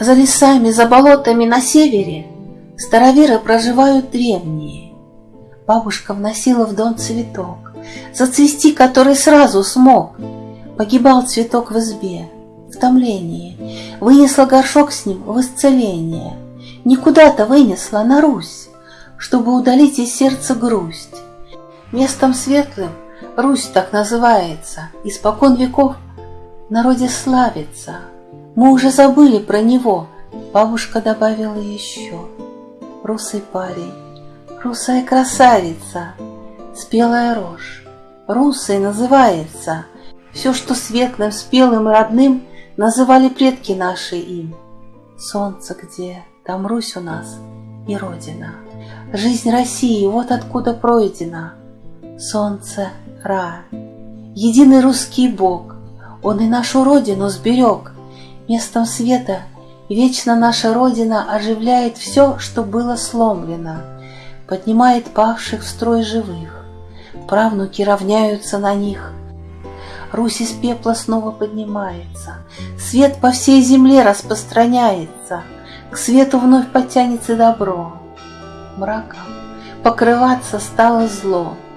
за лесами, за болотами на севере Староверы проживают древние. Бабушка вносила в дом цветок, Зацвести который сразу смог. Погибал цветок в избе, в томлении, Вынесла горшок с ним в исцеление, Никуда-то вынесла на Русь, Чтобы удалить из сердца грусть. Местом светлым Русь так называется, Испокон веков народе славится. Мы уже забыли про него, Бабушка добавила еще. Русый парень, русая красавица, Спелая рожь, русой называется. Все, что светлым, спелым родным Называли предки наши им. Солнце где, там Русь у нас и Родина. Жизнь России вот откуда пройдена. Солнце — Ра, единый русский Бог, Он и нашу Родину сберег. Местом света. Вечно наша Родина оживляет все, что было сломлено, Поднимает павших в строй живых, правнуки равняются на них. Русь из пепла снова поднимается, Свет по всей земле распространяется, К свету вновь потянется добро. Мраком покрываться стало зло —